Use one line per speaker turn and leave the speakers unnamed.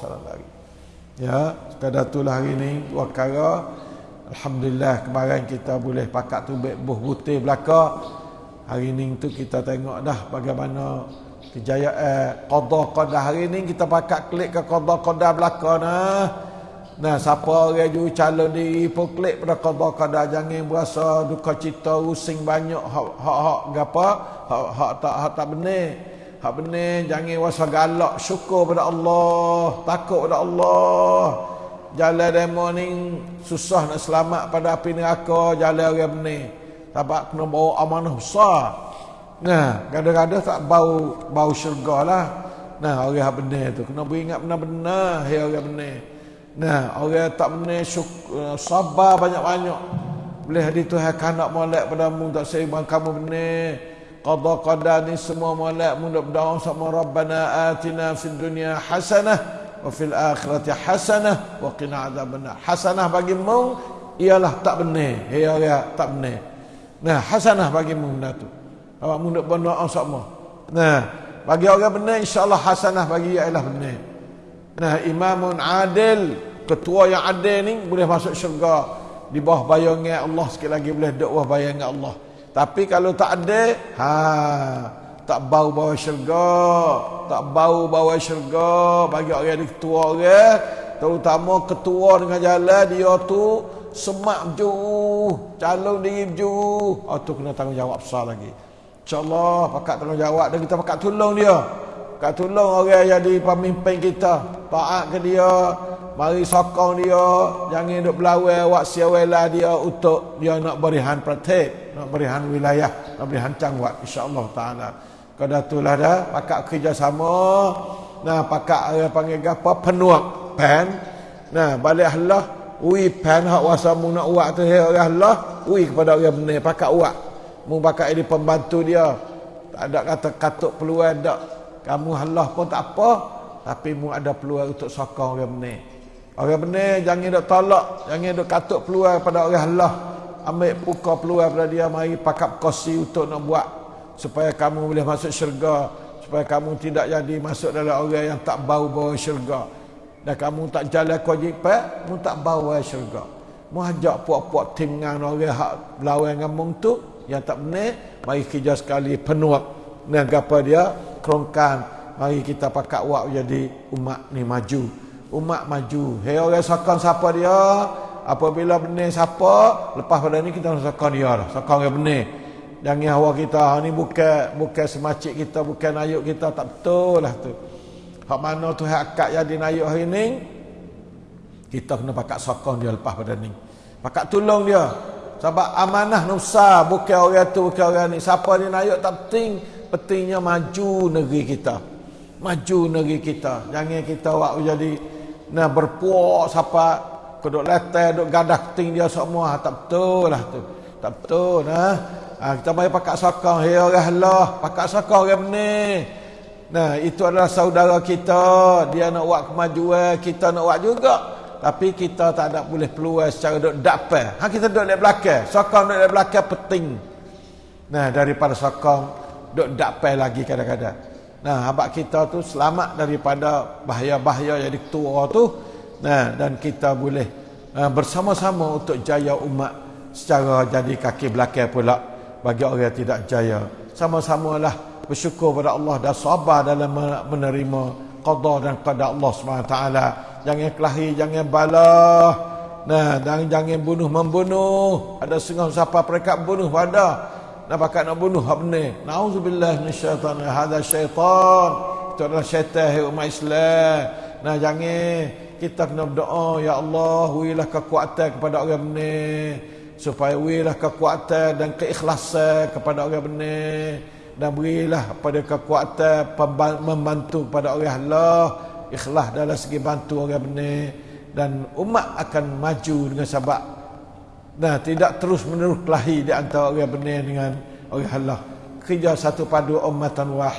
salam lagi. Ya, sekadar itulah hari ini dua perkara. Alhamdulillah kemarin kita boleh pakat tu buh putih belaka. Hari ini tu kita tengok dah bagaimana kejayaan qada qada hari ini kita pakat klik ke qada qada belaka nah. Nah, siapa orang ju calon diri pun klik pada qada qada jangan berasa duka cita rusing banyak hak hak hak gapo hak hak tak hak tak benar. Hak benar jangan rasa galak syukur pada Allah, takut pada Allah. Jalan demo ni susah nak selamat pada api neraka, jalan orang benar. Sebab kena bawa amanah besar. Nah, kadang-kadang tak bau bau syurga lah. Nah, orang yang benar tu kena beringat benar-benar hai orang benar. Nah, orang tak benar syukur, sabar banyak-banyak. Boleh hadis Tuhan kanak molek padamu tak seimbang kamu benar qada qada ni semua molek mudah berdoa sama rabbana atina fid dunya hasanah wa fil akhirati hasanah wa qina adzabannar. Hasanah bagimu ialah tak benar hei orang tak benar nah hasanah bagimu benda tu. Awak mudah berdoa sama. Nah bagi orang benar insyaallah hasanah bagi ialah benar nah imamun adil ketua yang adil ni boleh masuk syurga. Di bawah bayangan Allah sekali lagi boleh duduk bawah bayangan Allah tapi kalau tak ada, ha, tak bau bawa syurga, tak bau bawa syurga bagi orang yang ketua orang, terutama ketua dengan jalan dia tu semak ju, calon diri ju. Oh tu kena tanggungjawab besar lagi. InsyaAllah pakat tanggungjawab dan kita pakat tolong dia. Pakat tolong orang yang jadi pemimpin kita. Taat ke dia, mari sokong dia, jangan duk belawai wak siawela dia untuk dia nak berihan praktik nak berihan wilayah, nak berihan cangwat insya-Allah taala. Kada itulah dah pakak kerjasama. Nah, pakak apa panggil apa penuak pen. Nah, balik Allah ui pen hak wasa mu nak uak tu hai Allah, ui kepada orang benar pakak uak. Mu pakak ini pembantu dia. Tak ada kata katuk peluang dak. Kamu Allah pun tak apa, tapi mu ada peluang untuk sokong orang benar. Orang benar jangan dok tolak, jangan dok katuk peluang pada orang Allah. Ambil buka peluang pada dia mari pakap kosi untuk nak buat. Supaya kamu boleh masuk syurga supaya kamu tidak jadi masuk dalam orang yang tak bau bawa syurga. Dan kamu tak jalan kewajipan kamu tak bawa syurga. Mu ajak puak-puak dengan orang hak lawan ngamung tu yang tak benar mari kerja sekali penuak dan apa dia? Kerongkan mari kita pakat buat jadi umat ni maju. Umat maju. Hei orang sokong siapa dia? Apabila benar siapa lepas pada ni kita sokong dia lah. Sokong yang benar jangan hawa kita ha, ni bukan bukan semacik kita bukan ayuk kita. Tak betul lah tu. Hak mana tu hak akak jadi ayuk hari ni? Kita kena pakat sokong dia lepas pada ni. Pakat tolong dia. Sebab amanah nusa bukan orang tu bukan orang ni. Siapa ni ayuk tak penting. Pentingnya maju negeri kita maju negeri kita. Jangan kita waktu jadi nak berpuak siapa keduk letai duk gadah ting dia semua. Tak betul lah tu. Tak betul nah. Ha, kita mai pakat sokong. Hey orang Allah pakat sokong orang ni. Nah itu adalah saudara kita. Dia nak buat kemajuan kita nak buat juga. Tapi kita tak ada boleh peluang secara duk dapat ha kita duk di belakang. Sokong duk di belakang penting. Nah daripada sokong duk dapat lagi kadang-kadang nah abak kita tu selamat daripada bahaya-bahaya jadi tua tu Nah, dan kita boleh uh, bersama-sama untuk jaya umat secara jadi kaki belakang pula bagi orang yang tidak jaya. Sama-samalah bersyukur pada Allah dan sabar dalam menerima qada dan qada Allah SWT. Jangan kelahi, jangan balah. Nah, dan jangan bunuh membunuh. Ada setengah siapa mereka bunuh pada. Nak pakai nak bunuh apa ni? Nauzubillah min syaitan. Hada syaitan. Itu adalah syaitan umat Islam. Nah, jangan kita kena berdoa ya Allah wilah kekuatan kepada orang benar supaya wilah kekuatan dan keikhlasan kepada orang benar dan berilah pada kekuatan membantu kepada orang Allah ikhlas dalam segi bantu orang benar dan umat akan maju dengan sebab nah tidak terus menerus kelahi di antara orang benar dengan orang Allah. Kerja satu padu ummatan wahid